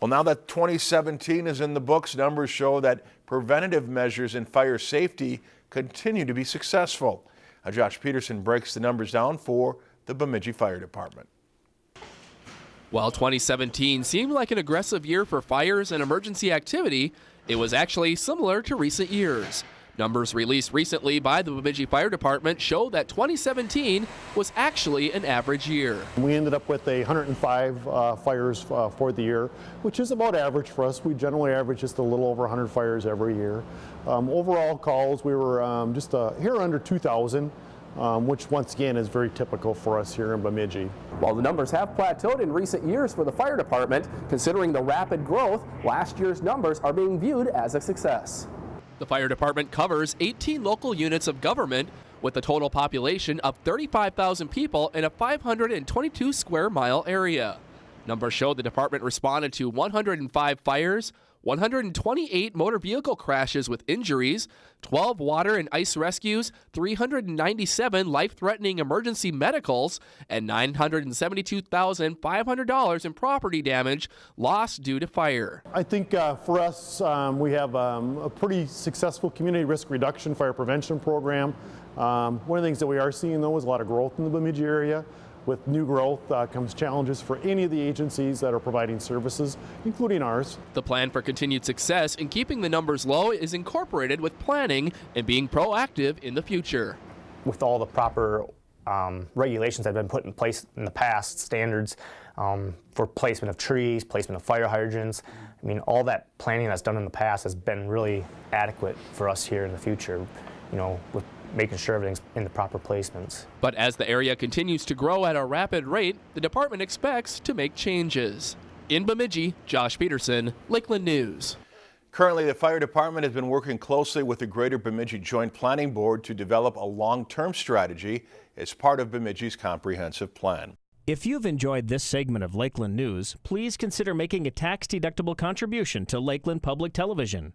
Well, now that 2017 is in the books, numbers show that preventative measures in fire safety continue to be successful. Now, Josh Peterson breaks the numbers down for the Bemidji Fire Department. While 2017 seemed like an aggressive year for fires and emergency activity, it was actually similar to recent years. Numbers released recently by the Bemidji Fire Department show that 2017 was actually an average year. We ended up with 105 uh, fires uh, for the year, which is about average for us. We generally average just a little over 100 fires every year. Um, overall calls, we were um, just uh, here under 2,000. Um, which once again is very typical for us here in Bemidji. While the numbers have plateaued in recent years for the fire department, considering the rapid growth, last year's numbers are being viewed as a success. The fire department covers 18 local units of government with a total population of 35,000 people in a 522 square mile area. Numbers show the department responded to 105 fires, 128 motor vehicle crashes with injuries, 12 water and ice rescues, 397 life threatening emergency medicals, and $972,500 in property damage lost due to fire. I think uh, for us, um, we have um, a pretty successful community risk reduction fire prevention program. Um, one of the things that we are seeing, though, is a lot of growth in the Bemidji area. With new growth uh, comes challenges for any of the agencies that are providing services, including ours. The plan for continued success in keeping the numbers low is incorporated with planning and being proactive in the future. With all the proper um, regulations that have been put in place in the past, standards um, for placement of trees, placement of fire hydrants, I mean, all that planning that's done in the past has been really adequate for us here in the future, you know, with making sure everything's in the proper placements. But as the area continues to grow at a rapid rate, the department expects to make changes. In Bemidji, Josh Peterson, Lakeland News. Currently, the fire department has been working closely with the Greater Bemidji Joint Planning Board to develop a long-term strategy as part of Bemidji's comprehensive plan. If you've enjoyed this segment of Lakeland News, please consider making a tax-deductible contribution to Lakeland Public Television.